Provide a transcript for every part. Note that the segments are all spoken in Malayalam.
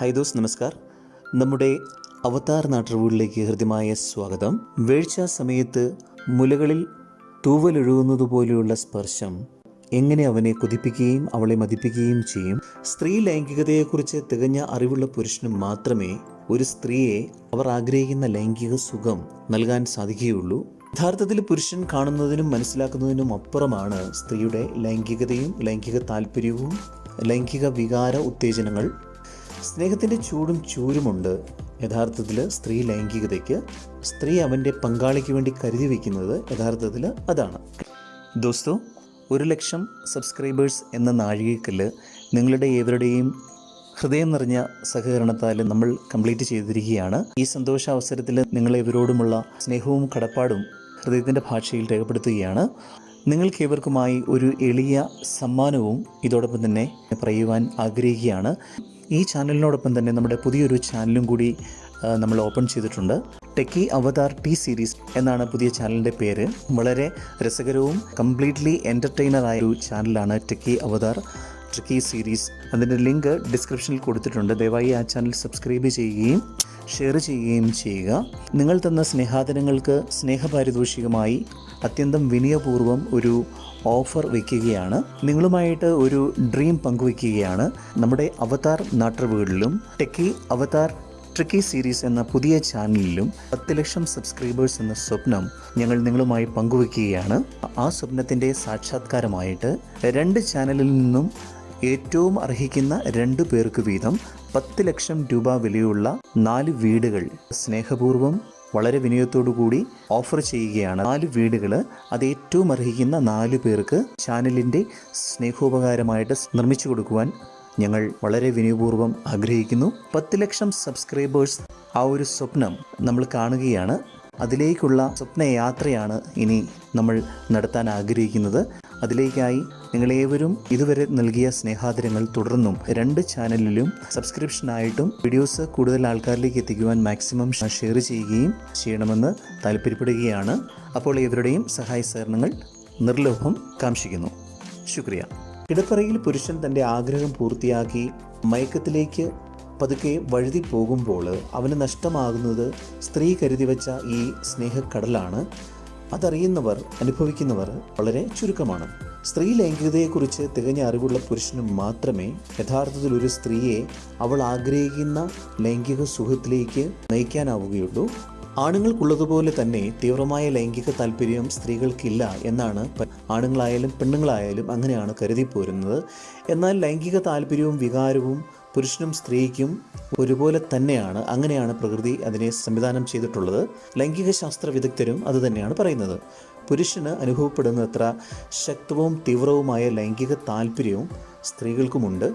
ഹായ് ദോസ് നമസ്കാർ. നമ്മുടെ അവതാർ നാട്ടുകൂടിലേക്ക് ഹൃദ്യമായ സ്വാഗതം. വേഴ്ച സമയത്ത് മുലകളിൽ തൂവലൊഴുകുന്നത് പോലെയുള്ള സ്പർശം എങ്ങനെ അവനെ കുതിപ്പിക്കുകയും അവളെ മതിപ്പിക്കുകയും ചെയ്യും? സ്ത്രീ ലൈംഗികതയെക്കുറിച്ച് തികഞ്ഞ അറിവുള്ള പുരുഷന് മാത്രമേ ഒരു സ്ത്രീയെ അവർ ആഗ്രഹിക്കുന്ന ലൈംഗിക സുഖം നൽകാൻ സാധിക്കുകയുള്ളൂ. യഥാർത്ഥത്തിൽ പുരുഷൻ കാണുന്നതിനും മനസ്സിലാക്കുന്നതിനും അപ്പുറമാണ് സ്ത്രീയുടെ ലൈംഗികതയും ലൈംഗിക താല്പര്യവും ലൈംഗിക വികാര ഉത്തേജനങ്ങൾ സ്നേഹത്തിന്റെ ചൂടും ചൂരുമുണ്ട്. യഥാർത്ഥത്തിൽ സ്ത്രീ ലൈംഗികതയ്ക്ക് സ്ത്രീ അവന്റെ പങ്കാളിക്ക് വേണ്ടി കരുതി വയ്ക്കുന്നത് യഥാർത്ഥത്തിൽ അതാണ്. ദോസ്തോ ഒരു ലക്ഷം സബ്സ്ക്രൈബേഴ്സ് എന്ന നാഴികക്കല്ല് നിങ്ങളുടെ ഏവരുടെയും ഹൃദയം നിറഞ്ഞ സഹകരണത്താൽ നമ്മൾ കംപ്ലീറ്റ് ചെയ്തിരിക്കുകയാണ്. ഈ സന്തോഷ അവസരത്തിൽ നിങ്ങളെവരോടുമുള്ള സ്നേഹവും കടപ്പാടും ഹൃദയത്തിന്റെ ഭാഷയിൽ രേഖപ്പെടുത്തുകയാണ്. നിങ്ങൾക്കേവർക്കുമായി ഒരു എളിയ സമ്മാനവും ഇതോടൊപ്പം തന്നെ പറയുവാൻ ആഗ്രഹിക്കുകയാണ്. ഈ ചാനലിനോടൊപ്പം തന്നെ നമ്മുടെ പുതിയൊരു ചാനലും കൂടി നമ്മൾ ഓപ്പൺ ചെയ്തിട്ടുണ്ട്. ടെക്കി അവതാർ ടി സീരീസ് എന്നാണ് പുതിയ ചാനലിന്റെ പേര്. വളരെ രസകരവും കംപ്ലീറ്റ്ലി എന്റർടൈനറായ ഒരു ചാനലാണ് ടെക്കി അവതാർ ട്രിക്കി സീരീസ്. അതിന്റെ ലിങ്ക് ഡിസ്ക്രിപ്ഷനിൽ കൊടുത്തിട്ടുണ്ട്. ദയവായി ആ ചാനൽ സബ്സ്ക്രൈബ് ചെയ്യുകയും ഷെയർ ചെയ്യുകയും ചെയ്യുക. നിങ്ങൾ തന്ന സ്നേഹാദനങ്ങൾക്ക് സ്നേഹപാരിതോഷികമായി അത്യന്തം വിനയപൂർവം ഒരു ഓഫർ വയ്ക്കുകയാണ് നിങ്ങളുമായിട്ട് ഒരു ഡ്രീം പങ്കുവയ്ക്കുകയാണ് നമ്മുടെ അവതാർ നാട്ടറിവുകളിലും ടെക്കി അവതാർ ട്രിക്കി സീരീസ് എന്ന പുതിയ ചാനലിലും പത്ത് ലക്ഷം സബ്സ്ക്രൈബേഴ്സ് എന്ന സ്വപ്നം ഞങ്ങൾ നിങ്ങളുമായി പങ്കുവയ്ക്കുകയാണ് ആ സ്വപ്നത്തിന്റെ സാക്ഷാത്കാരമായിട്ട് രണ്ട് ചാനലിൽ നിന്നും ഏറ്റവും അർഹിക്കുന്ന രണ്ടു പേർക്ക് വീതം പത്ത് ലക്ഷം രൂപ വിലയുള്ള നാല് വീടുകൾ സ്നേഹപൂർവം വളരെ വിനയത്തോടു കൂടി ഓഫർ ചെയ്യുകയാണ്. നാല് വീടുകൾ അത് ഏറ്റവും അർഹിക്കുന്ന നാല് പേർക്ക് ചാനലിന്റെ സ്നേഹോപകാരമായിട്ട് നിർമ്മിച്ചു കൊടുക്കുവാൻ ഞങ്ങൾ വളരെ വിനയപൂർവം ആഗ്രഹിക്കുന്നു. പത്ത് ലക്ഷം സബ്സ്ക്രൈബേഴ്സ് ആ ഒരു സ്വപ്നം നമ്മൾ കാണുകയാണ്. അതിലേക്കുള്ള സ്വപ്നയാത്രയാണ് ഇനി നമ്മൾ നടത്താൻ ആഗ്രഹിക്കുന്നത്. അതിലേക്കായി നിങ്ങളേവരും ഇതുവരെ നൽകിയ സ്നേഹാദരങ്ങൾ തുടർന്നും രണ്ട് ചാനലിലും സബ്സ്ക്രിപ്ഷനായിട്ടും വീഡിയോസ് കൂടുതൽ ആൾക്കാരിലേക്ക് എത്തിക്കുവാൻ മാക്സിമം ഷെയർ ചെയ്യുകയും ചെയ്യണമെന്ന് താല്പര്യപ്പെടുകയാണ്. അപ്പോൾ ഇവരുടെയും സഹായ സഹകരണങ്ങൾ നിർലോഭം കാംക്ഷിക്കുന്നു. ശുക്രിയ. കിടപ്പറയിൽ പുരുഷൻ തന്റെ ആഗ്രഹം പൂർത്തിയാക്കി മയക്കത്തിലേക്ക് പതുക്കെ വഴുതി പോകുമ്പോൾ അവന് നഷ്ടമാകുന്നത് സ്ത്രീ കരുതി വച്ച ഈ സ്നേഹക്കടലാണ്. അതറിയുന്നവർ അനുഭവിക്കുന്നവർ വളരെ ചുരുക്കമാണ്. സ്ത്രീ ലൈംഗികതയെക്കുറിച്ച് തികഞ്ഞ അറിവുള്ള പുരുഷന് മാത്രമേ യഥാർത്ഥത്തിൽ ഒരു സ്ത്രീയെ അവൾ ആഗ്രഹിക്കുന്ന ലൈംഗിക സുഖത്തിലേക്ക് നയിക്കാനാവുകയുള്ളൂ. ആണുങ്ങൾക്കുള്ളതുപോലെ തന്നെ തീവ്രമായ ലൈംഗിക താല്പര്യം സ്ത്രീകൾക്കില്ല എന്നാണ് ആണുങ്ങളായാലും പെണ്ണുങ്ങളായാലും അങ്ങനെയാണ് കരുതി പോരുന്നത് എന്നാൽ ലൈംഗിക താല്പര്യവും വികാരവും പുരുഷനും സ്ത്രീക്കും ഒരുപോലെ തന്നെയാണ് അങ്ങനെയാണ് പ്രകൃതി അതിനെ സംവിധാനം ചെയ്തിട്ടുള്ളത്. ലൈംഗിക ശാസ്ത്ര വിദഗ്ധരും അത് തന്നെയാണ് പറയുന്നത്. പുരുഷന് അനുഭവപ്പെടുന്നത്ര ശക്തവും തീവ്രവുമായ ലൈംഗിക താല്പര്യവും സ്ത്രീകൾക്കുമുണ്ട്.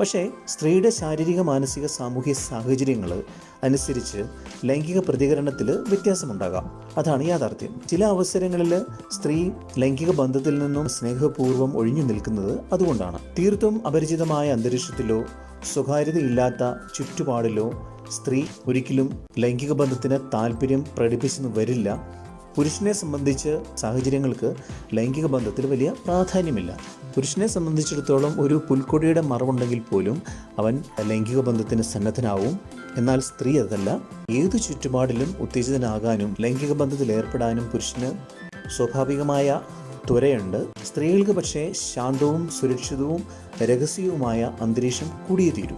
പക്ഷേ സ്ത്രീയുടെ ശാരീരിക മാനസിക സാമൂഹ്യ സാഹചര്യങ്ങൾ അനുസരിച്ച് ലൈംഗിക പ്രതികരണത്തിൽ വ്യത്യാസമുണ്ടാകാം. അതാണ് യാഥാർത്ഥ്യം. ചില അവസരങ്ങളിൽ സ്ത്രീ ലൈംഗിക ബന്ധത്തിൽ നിന്നും സ്നേഹപൂർവം ഒഴിഞ്ഞു നിൽക്കുന്നത് അതുകൊണ്ടാണ്. തീർത്തും അപരിചിതമായ അന്തരീക്ഷത്തിലോ സ്വകാര്യതയില്ലാത്ത ചുറ്റുപാടിലോ സ്ത്രീ ഒരിക്കലും ലൈംഗിക ബന്ധത്തിന് താല്പര്യം പ്രകടിപ്പിച്ചെന്ന് വരില്ല. പുരുഷനെ സംബന്ധിച്ച് സാഹചര്യങ്ങൾക്ക് ലൈംഗിക ബന്ധത്തിൽ വലിയ പ്രാധാന്യമില്ല. പുരുഷനെ സംബന്ധിച്ചിടത്തോളം ഒരു പുൽക്കൊടിയുടെ മറവുണ്ടെങ്കിൽ പോലും അവൻ ലൈംഗിക ബന്ധത്തിന് സന്നദ്ധനാവും. എന്നാൽ സ്ത്രീ അതല്ല. ഏതു ചുറ്റുപാടിലും ഉത്തേജിതനാകാനും ലൈംഗിക ബന്ധത്തിൽ ഏർപ്പെടാനും പുരുഷന് സ്വാഭാവികമായ ത്വരയുണ്ട്. സ്ത്രീകൾക്ക് പക്ഷേ ശാന്തവും സുരക്ഷിതവും രഹസ്യവുമായ അന്തരീക്ഷം കൂടിയേ തീരൂ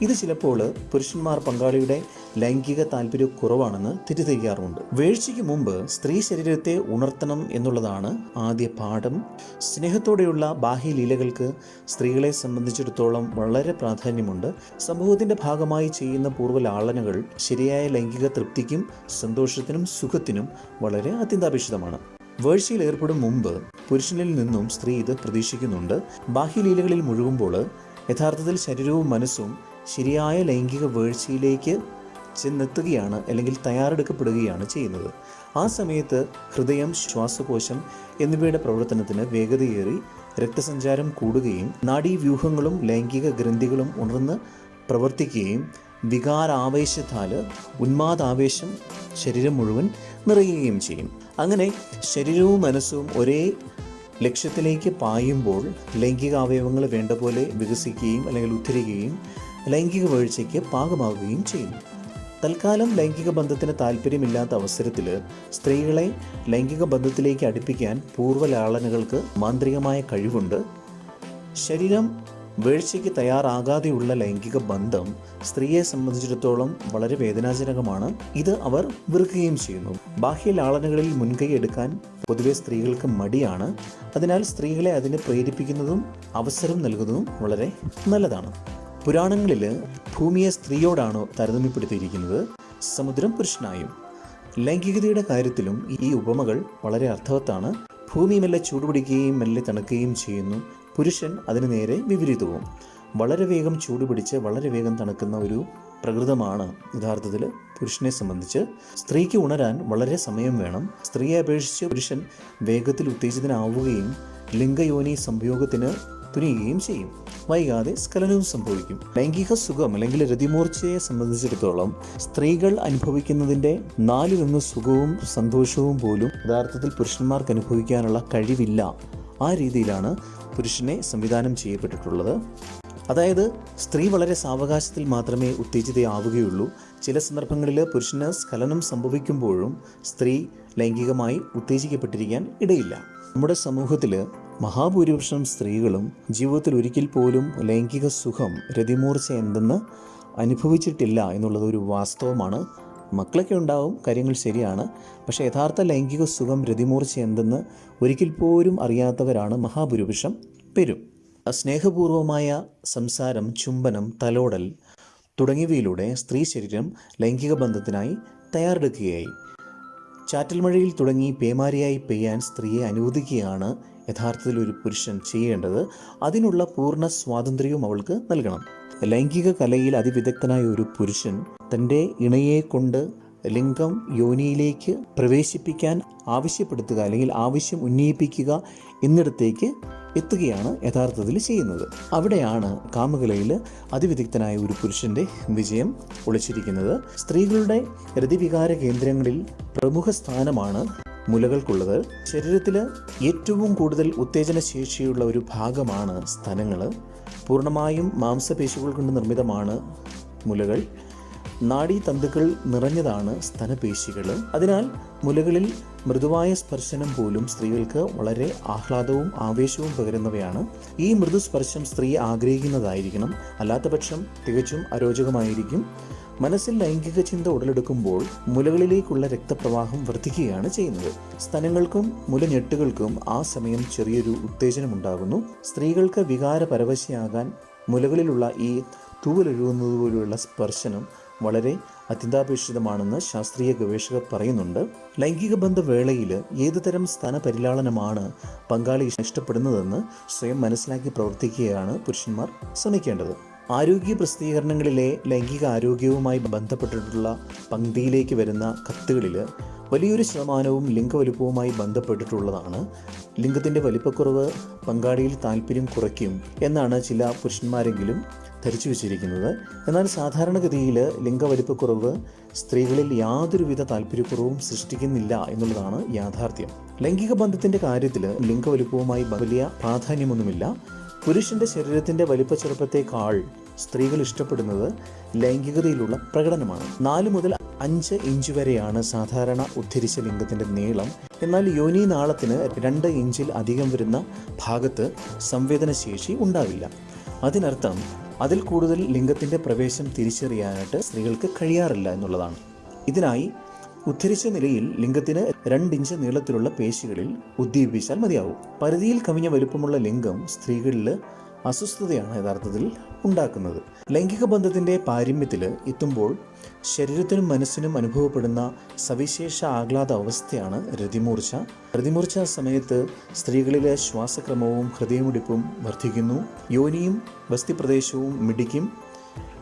ഇത് ചിലപ്പോൾ പുരുഷന്മാർ പങ്കാളിയുടെ ലൈംഗിക താല്പര്യ കുറവാണെന്ന് തെറ്റിദ്ധരിക്കാറുണ്ട് വീഴ്ചയ്ക്ക് മുമ്പ് സ്ത്രീ ശരീരത്തെ ഉണർത്തണം എന്നുള്ളതാണ് ആദ്യ പാഠം. സ്നേഹത്തോടെയുള്ള ബാഹ്യലീലകൾക്ക് സ്ത്രീകളെ സംബന്ധിച്ചിടത്തോളം വളരെ പ്രാധാന്യമുണ്ട്. സമൂഹത്തിന്റെ ഭാഗമായി ചെയ്യുന്ന പൂർവലാളനകൾ ശരിയായ ലൈംഗിക തൃപ്തിക്കും സന്തോഷത്തിനും സുഖത്തിനും വളരെ അത്യന്താപേക്ഷിതമാണ്. വേഴ്ചയിൽ ഏർപ്പെടും മുമ്പ് പുരുഷനിൽ നിന്നും സ്ത്രീ ഇത് പ്രതീക്ഷിക്കുന്നുണ്ട്. ബാഹ്യലീലകളിൽ മുഴുകുമ്പോൾ യഥാർത്ഥത്തിൽ ശരീരവും മനസ്സും ശരിയായ ലൈംഗിക വേഴ്ചയിലേക്ക് ചെന്നെത്തുകയാണ് അല്ലെങ്കിൽ തയ്യാറെടുക്കപ്പെടുകയാണ് ചെയ്യുന്നത്. ആ സമയത്ത് ഹൃദയം ശ്വാസകോശം എന്നിവയുടെ പ്രവർത്തനത്തിന് വേഗതയേറി രക്തസഞ്ചാരം കൂടുകയും നാഡീവ്യൂഹങ്ങളും ലൈംഗിക ഗ്രന്ഥികളും ഉണർന്ന് പ്രവർത്തിക്കുകയും വികാരാവേശത്താൽ ഉന്മാദാവേശം ശരീരം മുഴുവൻ നിറയുകയും ചെയ്യും. അങ്ങനെ ശരീരവും മനസ്സും ഒരേ ലക്ഷ്യത്തിലേക്ക് പായുമ്പോൾ ലൈംഗിക അവയവങ്ങൾ വേണ്ട പോലെ വികസിക്കുകയും അല്ലെങ്കിൽ ഉദ്ധരിക്കുകയും ലൈംഗിക വീഴ്ചയ്ക്ക് പാകമാകുകയും ചെയ്യും. തൽക്കാലം ലൈംഗിക ബന്ധത്തിന് താല്പര്യമില്ലാത്ത അവസരത്തിൽ സ്ത്രീകളെ ലൈംഗിക ബന്ധത്തിലേക്ക് അടുപ്പിക്കാൻ പൂർവലാളനകൾക്ക് മാന്ത്രികമായ കഴിവുണ്ട്. ശരീരം വീഴ്ചയ്ക്ക് തയ്യാറാകാതെയുള്ള ലൈംഗിക ബന്ധം സ്ത്രീയെ സംബന്ധിച്ചിടത്തോളം വളരെ വേദനാജനകമാണ്. ഇത് അവർ വെറുക്കുകയും ചെയ്യുന്നു. ബാഹ്യ ലാളനകളിൽ മുൻകൈ എടുക്കാൻ പൊതുവെ സ്ത്രീകൾക്ക് മടിയാണ്. അതിനാൽ സ്ത്രീകളെ അതിന് പ്രേരിപ്പിക്കുന്നതും അവസരം നൽകുന്നതും വളരെ നല്ലതാണ്. പുരാണങ്ങളിൽ ഭൂമിയെ സ്ത്രീയോടാണോ താരതമ്യപ്പെടുത്തിയിരിക്കുന്നത്. സമുദ്രം പുരുഷനായും. ലൈംഗികതയുടെ കാര്യത്തിലും ഈ ഉപമകൾ വളരെ അർത്ഥവത്താണ്. ഭൂമി മെല്ലെ ചൂടുപിടിക്കുകയും മെല്ലെ തണുക്കുകയും ചെയ്യുന്നു. പുരുഷൻ അതിന് നേരെ വിപരീതവും. വളരെ വേഗം ചൂടുപിടിച്ച് വളരെ വേഗം തണുക്കുന്ന ഒരു പ്രകൃതമാണ്. യഥാർത്ഥത്തിൽ പുരുഷനെ സംബന്ധിച്ച് സ്ത്രീക്ക് ഉണരാൻ വളരെ സമയം വേണം. സ്ത്രീയെ അപേക്ഷിച്ച് പുരുഷൻ വേഗത്തിൽ ഉത്തേജിതനാവുകയും ലിംഗയോനി സംയോഗത്തിന് തുനിയുകയും ചെയ്യും. വൈകാതെ സ്ഖലനവും സംഭവിക്കും. ലൈംഗിക സുഖം അല്ലെങ്കിൽ രതിമൂർച്ചയെ സംബന്ധിച്ചിടത്തോളം സ്ത്രീകൾ അനുഭവിക്കുന്നതിന്റെ നാലിലൊന്ന് സുഖവും സന്തോഷവും പോലും യഥാർത്ഥത്തിൽ പുരുഷന്മാർക്ക് അനുഭവിക്കാനുള്ള കഴിവില്ല. ആ രീതിയിലാണ് പുരുഷനെ സംവിധാനം ചെയ്യപ്പെട്ടിട്ടുള്ളത്. അതായത് സ്ത്രീ വളരെ സാവകാശത്തിൽ മാത്രമേ ഉത്തേജിതയാവുകയുള്ളൂ. ചില സന്ദർഭങ്ങളിൽ പുരുഷന് സ്ഖലനം സംഭവിക്കുമ്പോഴും സ്ത്രീ ലൈംഗികമായി ഉത്തേജിക്കപ്പെട്ടിരിക്കാൻ ഇടയില്ല. നമ്മുടെ സമൂഹത്തിൽ മഹാഭൂരിപക്ഷം സ്ത്രീകളും ജീവിതത്തിൽ ഒരിക്കൽ പോലും ലൈംഗിക സുഖം രതിമൂർച്ച എന്തെന്ന് അനുഭവിച്ചിട്ടില്ല എന്നുള്ളത് ഒരു വാസ്തവമാണ്. മക്കളൊക്കെ ഉണ്ടാവും കാര്യങ്ങൾ ശരിയാണ്. പക്ഷേ യഥാർത്ഥ ലൈംഗിക സുഖം രതിമൂർച്ച എന്തെന്ന് ഒരിക്കൽ പോലും അറിയാത്തവരാണ് മഹാഭൂരിപക്ഷം പെരും. സ്നേഹപൂർവമായ സംസാരം ചുംബനം തലോടൽ തുടങ്ങിയവയിലൂടെ സ്ത്രീ ശരീരം ലൈംഗിക ബന്ധത്തിനായി തയ്യാറെടുക്കുകയായി. ചാറ്റൽമഴയിൽ തുടങ്ങി പേമാരിയായി പെയ്യാൻ സ്ത്രീയെ അനുവദിക്കുകയാണ് യഥാർത്ഥത്തിൽ ഒരു പുരുഷൻ ചെയ്യേണ്ടത്. അതിനുള്ള പൂർണ സ്വാതന്ത്ര്യവും അവൾക്ക് നൽകണം. ലൈംഗിക കലയിൽ അതിവിദഗ്ധനായ ഒരു പുരുഷൻ തന്റെ ഇണയെ കൊണ്ട് ലിംഗം യോനിയിലേക്ക് പ്രവേശിപ്പിക്കാൻ ആവശ്യപ്പെടുത്തുക അല്ലെങ്കിൽ ആവശ്യം ഉന്നയിപ്പിക്കുക എന്നിടത്തേക്ക് എത്തുകയാണ് യഥാർത്ഥത്തിൽ ചെയ്യുന്നത്. അവിടെയാണ് കാമകലയിൽ അതിവിദഗ്ധനായ ഒരു പുരുഷന്റെ വിജയം ഒളിച്ചിരിക്കുന്നത്. സ്ത്രീകളുടെ ഹൃതിവികാര കേന്ദ്രങ്ങളിൽ പ്രമുഖ സ്ഥാനമാണ് മുലകൾക്കുള്ളത്. ശരീരത്തിൽ ഏറ്റവും കൂടുതൽ ഉത്തേജന ശേഷിയുള്ള ഒരു ഭാഗമാണ് സ്തനങ്ങൾ. പൂർണമായും മാംസപേശികൾ കൊണ്ട് നിർമ്മിതമാണ് മുലകൾ. നാഡീതന്തുക്കൾ നിറഞ്ഞതാണ് സ്തനപേശികൾ. അതിനാൽ മുലകളിൽ മൃദുവായ സ്പർശനം പോലും സ്ത്രീകൾക്ക് വളരെ ആഹ്ലാദവും ആവേശവും പകരുന്നവയാണ്. ഈ മൃദു സ്പർശം സ്ത്രീ ആഗ്രഹിക്കുന്നതായിരിക്കണം. അല്ലാത്തപക്ഷം തികച്ചും അരോചകമായിരിക്കും. മനസ്സിൽ ലൈംഗിക ചിന്ത ഉടലെടുക്കുമ്പോൾ മുലകളിലേക്കുള്ള രക്തപ്രവാഹം വർദ്ധിക്കുകയാണ് ചെയ്യുന്നത്. സ്തനങ്ങൾക്കും മുലഞ്ഞെട്ടുകൾക്കും ആ സമയം ചെറിയൊരു ഉത്തേജനമുണ്ടാകുന്നു. സ്ത്രീകൾക്ക് വികാര പരവശയാകാൻ മുലകളിലുള്ള ഈ തൂവലൊഴുകുന്നത് പോലെയുള്ള സ്പർശനം വളരെ അത്യന്താപേക്ഷിതമാണെന്ന് ശാസ്ത്രീയ ഗവേഷകർ പറയുന്നുണ്ട്. ലൈംഗിക ബന്ധ വേളയിൽ ഏതുതരം സ്ഥാനപരിലാളനമാണ് പങ്കാളി ഇഷ്ടപ്പെടുന്നതെന്ന് സ്വയം മനസ്സിലാക്കി പ്രവർത്തിക്കുകയാണ് പുരുഷന്മാർ ശ്രമിക്കേണ്ടത്. ആരോഗ്യ പ്രസിദ്ധീകരണങ്ങളിലെ ലൈംഗിക ആരോഗ്യവുമായി ബന്ധപ്പെട്ടിട്ടുള്ള പങ്ക്തിയിലേക്ക് വരുന്ന കത്തുകളിൽ വലിയൊരു ശതമാനവും ലിംഗവലുപ്പവുമായി ബന്ധപ്പെട്ടിട്ടുള്ളതാണ്. ലിംഗത്തിന്റെ വലിപ്പക്കുറവ് പങ്കാളിയിൽ താല്പര്യം കുറയ്ക്കും എന്നാണ് ചില പുരുഷന്മാരെങ്കിലും ധരിച്ചു വച്ചിരിക്കുന്നത്. എന്നാൽ സാധാരണഗതിയിൽ ലിംഗവലിപ്പക്കുറവ് സ്ത്രീകളിൽ യാതൊരുവിധ താല്പര്യക്കുറവും സൃഷ്ടിക്കുന്നില്ല എന്നുള്ളതാണ് യാഥാർത്ഥ്യം. ലൈംഗിക ബന്ധത്തിന്റെ കാര്യത്തിൽ ലിംഗവലിപ്പവുമായി വലിയ പ്രാധാന്യമൊന്നുമില്ല. പുരുഷന്റെ ശരീരത്തിന്റെ വലിപ്പ ചെറുപ്പത്തേക്കാൾ സ്ത്രീകൾ ഇഷ്ടപ്പെടുന്നത് ലൈംഗികതയിലുള്ള പ്രകടനമാണ്. നാല് മുതൽ അഞ്ച് ഇഞ്ച് വരെയാണ് സാധാരണ ഉദ്ധരിച്ച ലിംഗത്തിന്റെ നീളം. എന്നാൽ യോനി നാളത്തിന് രണ്ട് ഇഞ്ചിൽ അധികം വരുന്ന ഭാഗത്ത് സംവേദനശേഷി ഉണ്ടാവില്ല. അതിനർത്ഥം അതിൽ കൂടുതൽ ലിംഗത്തിന്റെ പ്രവേശം തിരിച്ചറിയാനായിട്ട് സ്ത്രീകൾക്ക് കഴിയാറില്ല എന്നുള്ളതാണ്. ഇതിനായി ഉദ്ധരിച്ച നിലയിൽ ലിംഗത്തിന് രണ്ടിഞ്ച് നീളത്തിലുള്ള പേശികളിൽ ഉദ്ദീപിച്ചാൽ മതിയാവും. പരിധിയിൽ കവിഞ്ഞ വലുപ്പമുള്ള ലിംഗം സ്ത്രീകളിൽ അസ്വസ്ഥതയാണ് യഥാർത്ഥത്തിൽ ഉണ്ടാക്കുന്നത്. ലൈംഗിക ബന്ധത്തിന്റെ പാരമ്യത്തിൽ എത്തുമ്പോൾ ശരീരത്തിനും മനസ്സിനും അനുഭവപ്പെടുന്ന സവിശേഷ ആഹ്ലാദ അവസ്ഥയാണ് രതിമൂർച്ച. രതിമൂർച്ച സമയത്ത് സ്ത്രീകളിലെ ശ്വാസക്രമവും ഹൃദയമിടിപ്പും വർദ്ധിക്കുന്നു. യോനിയും വസ്തിപ്രദേശവും മിടിക്കും.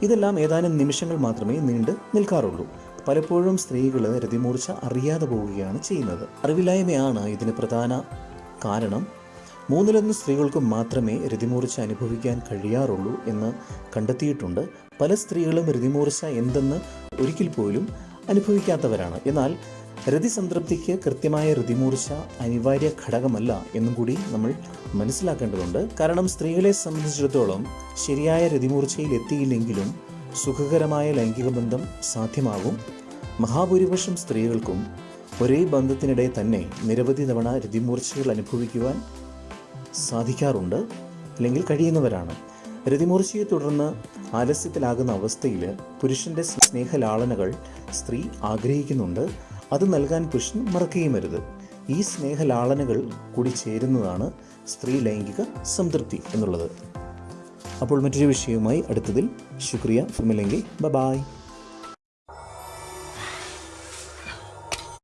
ഇതെല്ലാം ഏതാനും നിമിഷങ്ങൾ മാത്രമേ നീണ്ടു നിൽക്കാറുള്ളൂ. പലപ്പോഴും സ്ത്രീകൾ രതിമൂർച്ച അറിയാതെ പോവുകയാണ് ചെയ്യുന്നത്. അറിവില്ലായ്മയാണ് ഇതിന് പ്രധാന കാരണം. മൂന്നിലൊന്ന് സ്ത്രീകൾക്ക് മാത്രമേ രതിമൂർച്ച അനുഭവിക്കാൻ കഴിയാറുള്ളൂ എന്ന് കണ്ടെത്തിയിട്ടുണ്ട്. പല സ്ത്രീകളും രതിമൂർച്ച എന്തെന്ന് ഒരിക്കൽ പോലും അനുഭവിക്കാത്തവരാണ്. എന്നാൽ രതിസംതൃപ്തിക്ക് കൃത്യമായ രതിമൂർച്ച അനിവാര്യ ഘടകമല്ല എന്നും കൂടി നമ്മൾ മനസ്സിലാക്കേണ്ടതുണ്ട്. കാരണം സ്ത്രീകളെ സംബന്ധിച്ചിടത്തോളം ശരിയായ രതിമൂർച്ചയിൽ എത്തിയില്ലെങ്കിലും സുഖകരമായ ലൈംഗിക ബന്ധം സാധ്യമാകും. മഹാഭൂരിപക്ഷം സ്ത്രീകൾക്കും ഒരേ ബന്ധത്തിനിടെ തന്നെ നിരവധി തവണ രതിമൂർച്ചകൾ അനുഭവിക്കുവാൻ സാധിക്കാറുണ്ട് അല്ലെങ്കിൽ കഴിയുന്നവരാണ്. രതിമൂർച്ചയെ തുടർന്ന് ആലസ്യത്തിലാകുന്ന അവസ്ഥയിൽ പുരുഷന്റെ സ്നേഹലാളനകൾ സ്ത്രീ ആഗ്രഹിക്കുന്നുണ്ട്. അത് നൽകാൻ പുരുഷൻ മറക്കുകയും വരുത് ഈ സ്നേഹലാളനകൾ കൂടി ചേരുന്നതാണ് സ്ത്രീ ലൈംഗിക സംതൃപ്തി എന്നുള്ളത്. അപ്പോൾ മറ്റൊരു വിഷയവുമായി അടുത്തതിൽ. ശുക്രിയ. ഫിമിലെങ്കിൽ ബ ബായ്